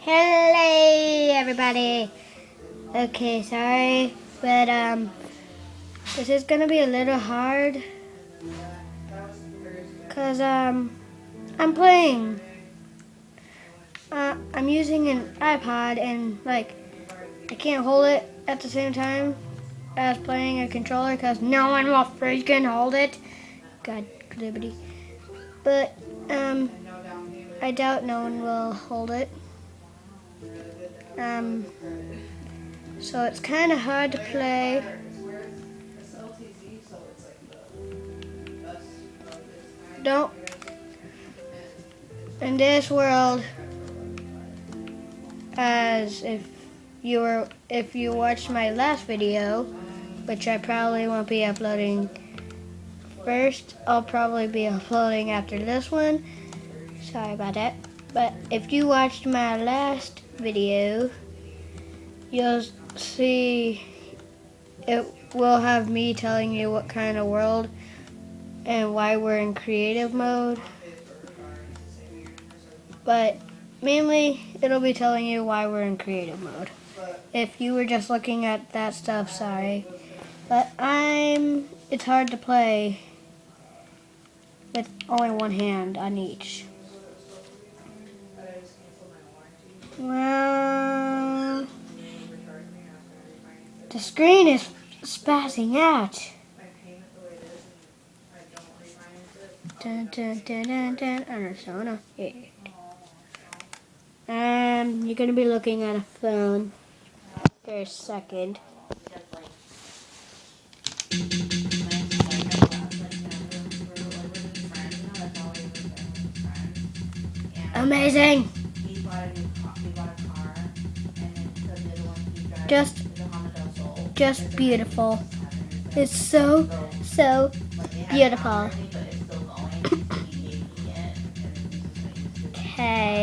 Hello, everybody. Okay, sorry, but um, this is gonna be a little hard, cause um, I'm playing. Uh, I'm using an iPod and like I can't hold it at the same time as playing a controller, cause no one will freaking hold it. God, liberty. But um, I doubt no one will hold it. Um, so it's kind of hard to play. Don't. In this world, as if you were, if you watched my last video, which I probably won't be uploading first, I'll probably be uploading after this one. Sorry about that. But if you watched my last video, you'll see it will have me telling you what kind of world and why we're in creative mode. But mainly, it'll be telling you why we're in creative mode. If you were just looking at that stuff, sorry. But I'm, it's hard to play with only one hand on each. Well, the screen is spazzing out. Dun, dun, dun, dun, dun. Arizona. Yeah. Um, you're gonna be looking at a phone a second. Amazing. Just, just beautiful. It's so, so beautiful. Okay.